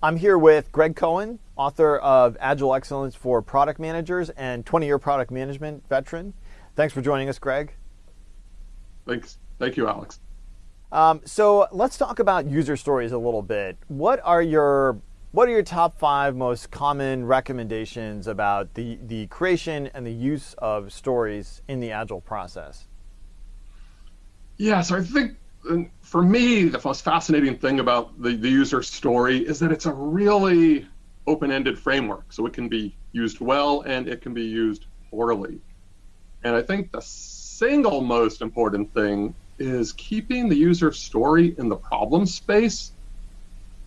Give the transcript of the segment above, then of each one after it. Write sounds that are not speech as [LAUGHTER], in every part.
I'm here with Greg Cohen, author of Agile Excellence for Product Managers and 20-year product management veteran. Thanks for joining us, Greg. Thanks. Thank you, Alex. Um, so let's talk about user stories a little bit. What are your what are your top five most common recommendations about the, the creation and the use of stories in the Agile process? Yeah, so I think for me, the most fascinating thing about the, the user story is that it's a really open-ended framework. So it can be used well and it can be used poorly. And I think the single most important thing is keeping the user story in the problem space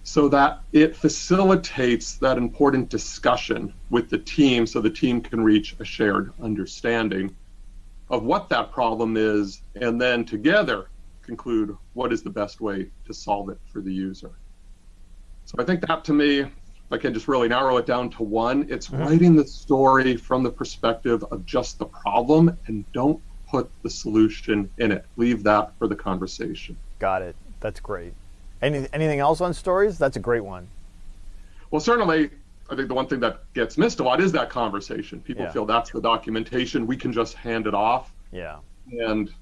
so that it facilitates that important discussion with the team so the team can reach a shared understanding of what that problem is and then together conclude what is the best way to solve it for the user. So I think that to me, if I can just really narrow it down to one, it's mm-hmm. writing the story from the perspective of just the problem and don't put the solution in it. Leave that for the conversation. Got it. That's great. Any, anything else on stories? That's a great one. Well, certainly, I think the one thing that gets missed a lot is that conversation. People yeah. feel that's the documentation. We can just hand it off. Yeah. And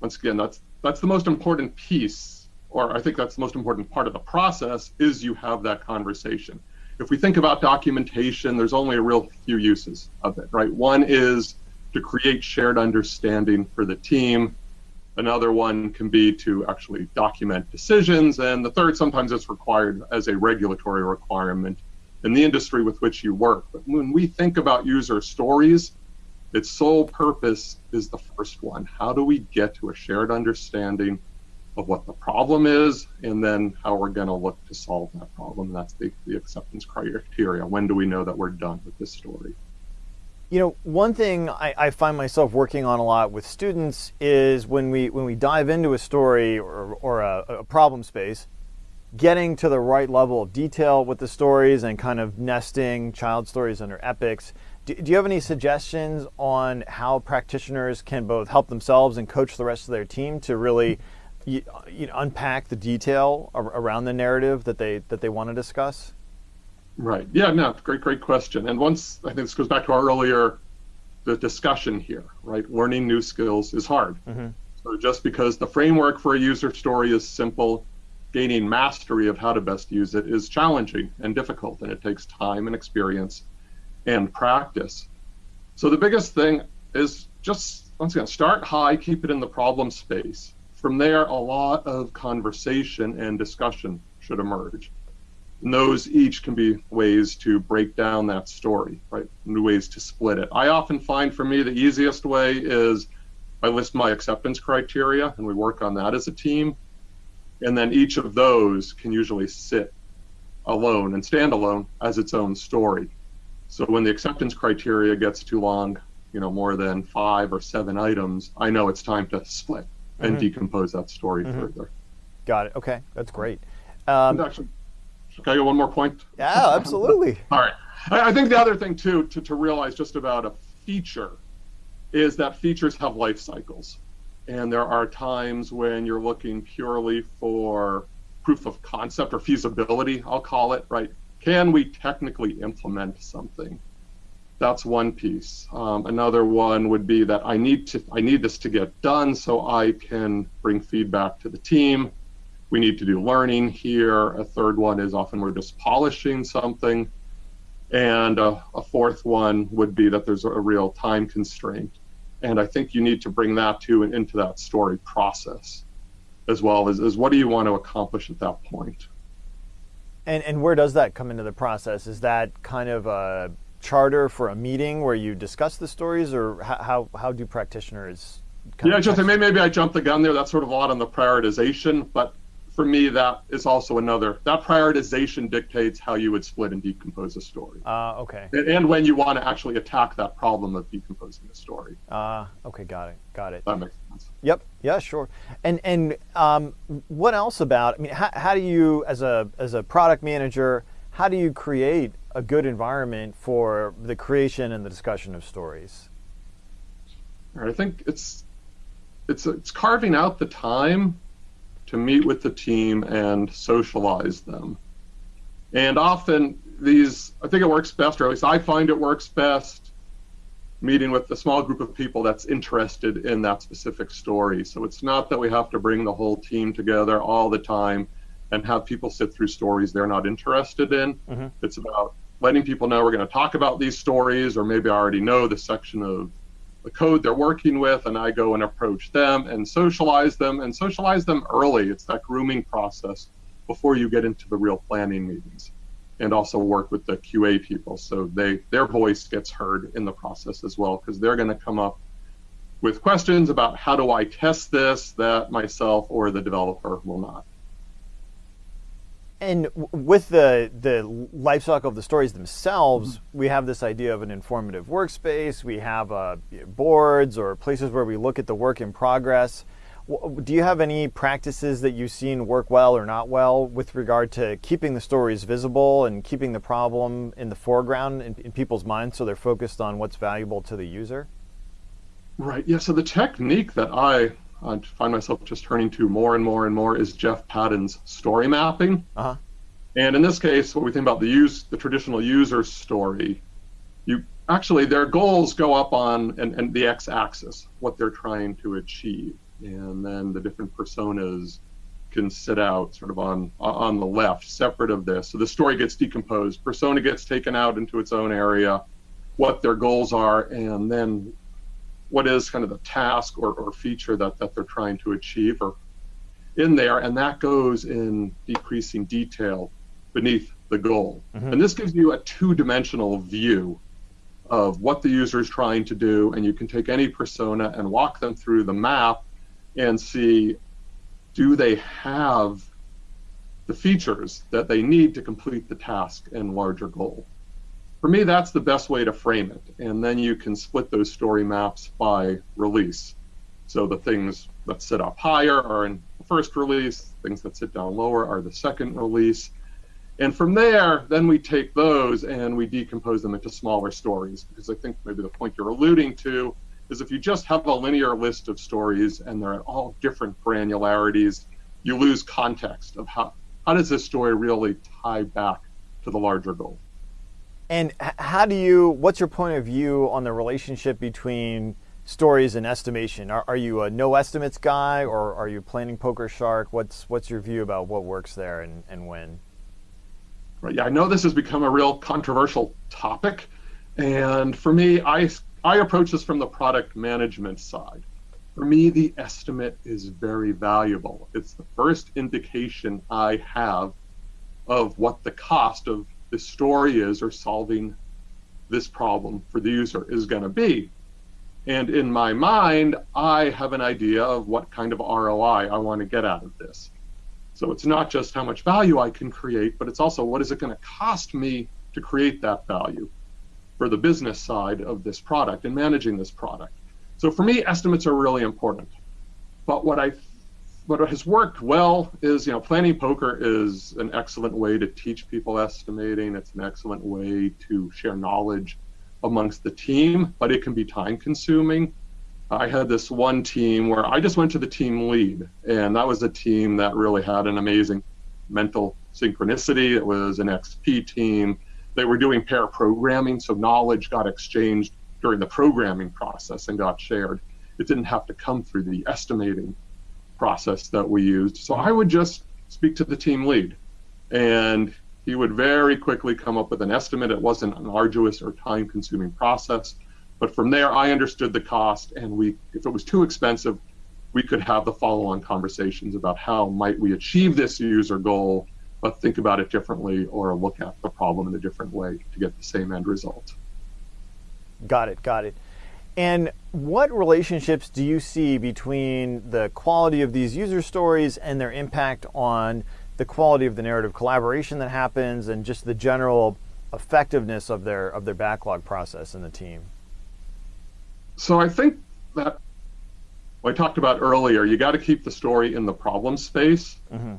once again, that's that's the most important piece, or I think that's the most important part of the process, is you have that conversation. If we think about documentation, there's only a real few uses of it, right? One is to create shared understanding for the team. Another one can be to actually document decisions. And the third, sometimes it's required as a regulatory requirement in the industry with which you work. But when we think about user stories, its sole purpose is the first one. How do we get to a shared understanding of what the problem is and then how we're going to look to solve that problem? That's the, the acceptance criteria. When do we know that we're done with this story? You know, one thing I, I, find myself working on a lot with students is when we when we dive into a story or, or a, a problem space, getting to the right level of detail with the stories and kind of nesting child stories under epics do, do you have any suggestions on how practitioners can both help themselves and coach the rest of their team to really you, you know, unpack the detail around the narrative that they that they want to discuss? Right. Yeah. No. Great. Great question. And once I think this goes back to our earlier the discussion here. Right. Learning new skills is hard. Mm-hmm. So just because the framework for a user story is simple, gaining mastery of how to best use it is challenging and difficult, and it takes time and experience and practice. So the biggest thing is just once again start high, keep it in the problem space. From there, a lot of conversation and discussion should emerge. And those each can be ways to break down that story, right? New ways to split it. I often find for me the easiest way is I list my acceptance criteria and we work on that as a team. And then each of those can usually sit alone and stand alone as its own story. So when the acceptance criteria gets too long, you know, more than five or seven items, I know it's time to split and mm-hmm. decompose that story mm-hmm. further. Got it. Okay, that's great. Um, actually, can I get one more point? Yeah, absolutely. [LAUGHS] All right. I, I think the other thing too to, to realize just about a feature is that features have life cycles. And there are times when you're looking purely for proof of concept or feasibility, I'll call it, right? can we technically implement something? That's one piece. Um, another one would be that I need to I need this to get done so I can bring feedback to the team. We need to do learning here. A third one is often we're just polishing something. And a, a fourth one would be that there's a real time constraint. And I think you need to bring that to and into that story process as well as, as what do you want to accomplish at that point. And, and where does that come into the process? Is that kind of a charter for a meeting where you discuss the stories, or how, how do practitioners? yeah, just maybe, maybe I jumped the gun there. That's sort of a lot on the prioritization, but for me, that is also another. That prioritization dictates how you would split and decompose a story. Uh, okay. And, and when you want to actually attack that problem of decomposing a story. Uh, okay, got it, got it. That makes sense. Yep. Yeah, sure. And and um, what else about? I mean, how, how do you, as a as a product manager, how do you create a good environment for the creation and the discussion of stories? I think it's it's it's carving out the time to meet with the team and socialize them. And often these, I think it works best, or at least I find it works best meeting with a small group of people that's interested in that specific story. So it's not that we have to bring the whole team together all the time and have people sit through stories they're not interested in. Mm-hmm. It's about letting people know we're going to talk about these stories, or maybe I already know the section of the code they're working with, and I go and approach them and socialize them and socialize them early. It's that grooming process before you get into the real planning meetings and also work with the QA people so they their voice gets heard in the process as well because they're going to come up with questions about how do I test this that myself or the developer will not. And with the the life cycle of the stories themselves, we have this idea of an informative workspace. We have uh, boards or places where we look at the work in progress. Do you have any practices that you've seen work well or not well with regard to keeping the stories visible and keeping the problem in the foreground in, in people's minds so they're focused on what's valuable to the user? Right. Yeah. So the technique that I, I find myself just turning to more and more and more is Jeff Patton's story mapping. Uh-huh. And in this case, what we think about the use, the traditional user story, you actually their goals go up on and, and the x-axis, what they're trying to achieve and then the different personas can sit out sort of on on the left, separate of this. So the story gets decomposed. Persona gets taken out into its own area, what their goals are, and then what is kind of the task or, or feature that, that they're trying to achieve or in there, and that goes in decreasing detail beneath the goal. Mm-hmm. And this gives you a two-dimensional view of what the user is trying to do, and you can take any persona and walk them through the map and see do they have the features that they need to complete the task and larger goal. For me, that's the best way to frame it. And then you can split those story maps by release. So the things that sit up higher are in the first release, things that sit down lower are the second release. And from there, then we take those and we decompose them into smaller stories. Because I think maybe the point you're alluding to is if you just have a linear list of stories and they're at all different granularities, you lose context of how, how does this story really tie back to the larger goal. And how do you, what's your point of view on the relationship between stories and estimation? Are, are you a no estimates guy or are you planning poker shark? What's, what's your view about what works there and, and when? Right, yeah, I know this has become a real controversial topic. And for me, I I approach this from the product management side. For me, the estimate is very valuable. It's the first indication I have of what the cost of the story is or solving this problem for the user is going to be. And in my mind, I have an idea of what kind of ROI I want to get out of this. So it's not just how much value I can create, but it's also what is it going to cost me to create that value for the business side of this product and managing this product. So for me, estimates are really important. But what I what has worked well is, you know, planning poker is an excellent way to teach people estimating. It's an excellent way to share knowledge amongst the team, but it can be time consuming. I had this one team where I just went to the team lead, and that was a team that really had an amazing mental synchronicity. It was an XP team they were doing pair programming, so knowledge got exchanged during the programming process and got shared. It didn't have to come through the estimating process that we used. So I would just speak to the team lead, and he would very quickly come up with an estimate. It wasn't an arduous or time consuming process. But from there, I understood the cost, and we, if it was too expensive, we could have the follow-on conversations about how might we achieve this user goal but think about it differently or look at the problem in a different way to get the same end result. Got it, got it. And what relationships do you see between the quality of these user stories and their impact on the quality of the narrative collaboration that happens and just the general effectiveness of their of their backlog process in the team? So I think that what I talked about earlier, you got to keep the story in the problem space. Mm-hmm.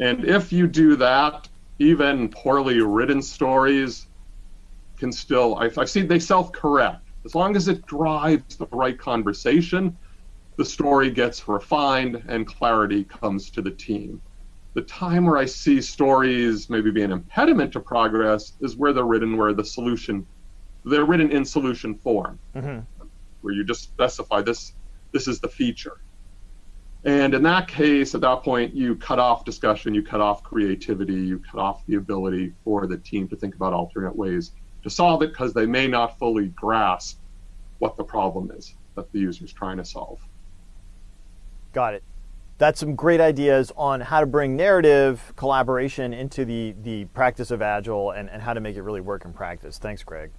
And if you do that, even poorly written stories can still, I've, I've seen they self correct. As long as it drives the right conversation, the story gets refined and clarity comes to the team. The time where I see stories maybe be an impediment to progress is where they're written where the solution, they're written in solution form, mm-hmm. where you just specify this, this is the feature. And in that case, at that point, you cut off discussion, you cut off creativity, you cut off the ability for the team to think about alternate ways to solve it because they may not fully grasp what the problem is that the user is trying to solve. Got it. That's some great ideas on how to bring narrative collaboration into the, the practice of Agile and, and how to make it really work in practice. Thanks, Greg.